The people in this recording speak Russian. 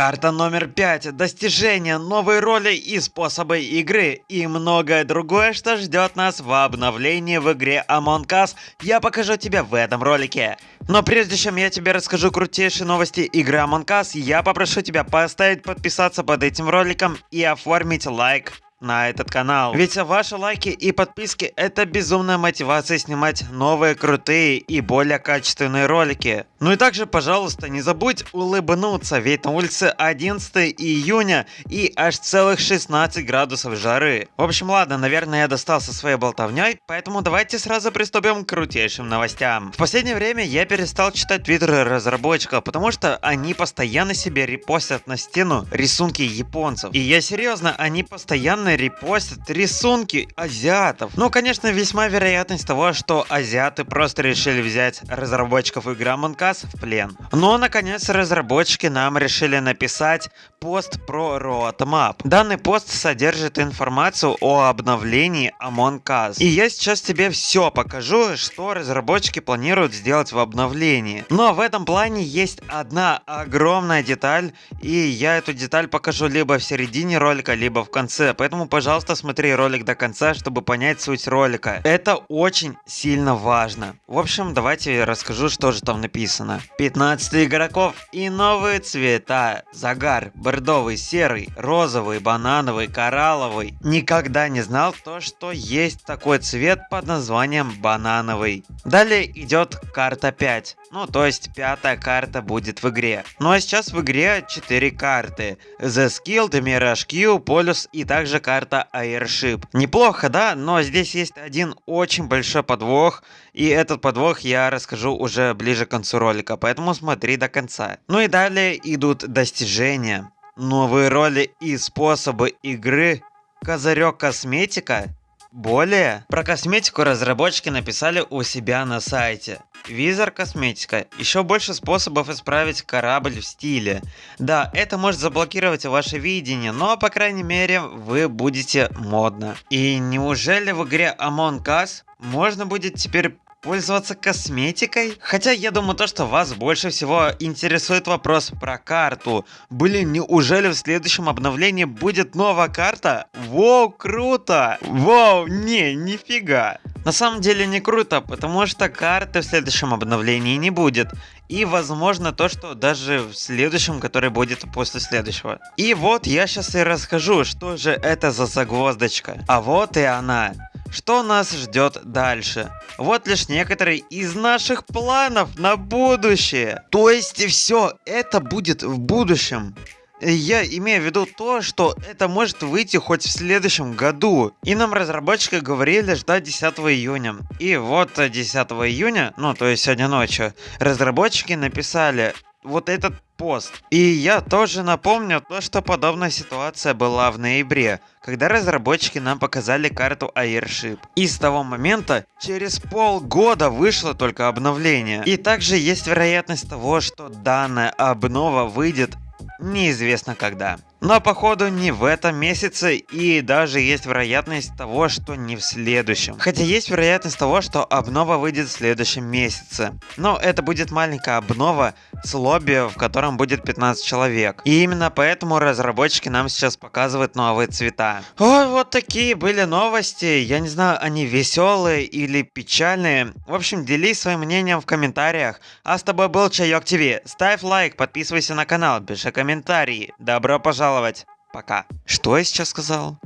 Карта номер 5. Достижения, новые роли и способы игры. И многое другое, что ждет нас в обновлении в игре Among Us, я покажу тебе в этом ролике. Но прежде чем я тебе расскажу крутейшие новости игры Among Us, я попрошу тебя поставить подписаться под этим роликом и оформить лайк на этот канал. Ведь ваши лайки и подписки это безумная мотивация снимать новые крутые и более качественные ролики. Ну и также, пожалуйста, не забудь улыбнуться, ведь на улице 11 июня и аж целых 16 градусов жары. В общем, ладно, наверное, я достал со своей болтовней, поэтому давайте сразу приступим к крутейшим новостям. В последнее время я перестал читать твиттеры разработчиков, потому что они постоянно себе репостят на стену рисунки японцев. И я серьезно, они постоянно постоянно репостят рисунки азиатов. Ну, конечно, весьма вероятность того, что азиаты просто решили взять разработчиков игры Among Us в плен. Но, наконец, разработчики нам решили написать пост про Roadmap. Данный пост содержит информацию о обновлении Among Us. И я сейчас тебе все покажу, что разработчики планируют сделать в обновлении. Но в этом плане есть одна огромная деталь, и я эту деталь покажу либо в середине ролика, либо в конце. Поэтому Поэтому, пожалуйста, смотри ролик до конца, чтобы понять суть ролика. Это очень сильно важно. В общем, давайте я расскажу, что же там написано. 15 игроков и новые цвета. Загар, бордовый, серый, розовый, банановый, коралловый. Никогда не знал то, что есть такой цвет под названием банановый. Далее идет карта 5. Ну, то есть пятая карта будет в игре. Ну а сейчас в игре 4 карты. The Skilled, Mirage Q, Полюс и также карта Airship. Неплохо, да? Но здесь есть один очень большой подвох. И этот подвох я расскажу уже ближе к концу ролика, поэтому смотри до конца. Ну и далее идут достижения. Новые роли и способы игры. Козырек косметика более, про косметику разработчики написали у себя на сайте. Визор косметика. Еще больше способов исправить корабль в стиле. Да, это может заблокировать ваше видение, но по крайней мере вы будете модно. И неужели в игре Among Us можно будет теперь пользоваться косметикой? Хотя я думаю то, что вас больше всего интересует вопрос про карту. Блин, неужели в следующем обновлении будет новая карта? Воу, круто! Воу, не, нифига. На самом деле не круто, потому что карты в следующем обновлении не будет. И возможно то, что даже в следующем, который будет после следующего. И вот я сейчас и расскажу, что же это за загвоздочка. А вот и она. Что нас ждет дальше? Вот лишь некоторые из наших планов на будущее. То есть все это будет в будущем. Я имею в виду то, что это может выйти хоть в следующем году. И нам разработчики говорили ждать 10 июня. И вот 10 июня, ну то есть сегодня ночью, разработчики написали вот этот пост. И я тоже напомню то, что подобная ситуация была в ноябре, когда разработчики нам показали карту Airship. И с того момента через полгода вышло только обновление. И также есть вероятность того, что данная обнова выйдет неизвестно когда. Но походу не в этом месяце и даже есть вероятность того, что не в следующем. Хотя есть вероятность того, что обнова выйдет в следующем месяце. Но это будет маленькая обнова с лобби, в котором будет 15 человек. И именно поэтому разработчики нам сейчас показывают новые цвета. Ой, вот такие были новости. Я не знаю, они веселые или печальные. В общем, делись своим мнением в комментариях. А с тобой был Чайок ТВ. Ставь лайк, подписывайся на канал, пиши комментарии. Добро пожаловать. Пока. Что я сейчас сказал?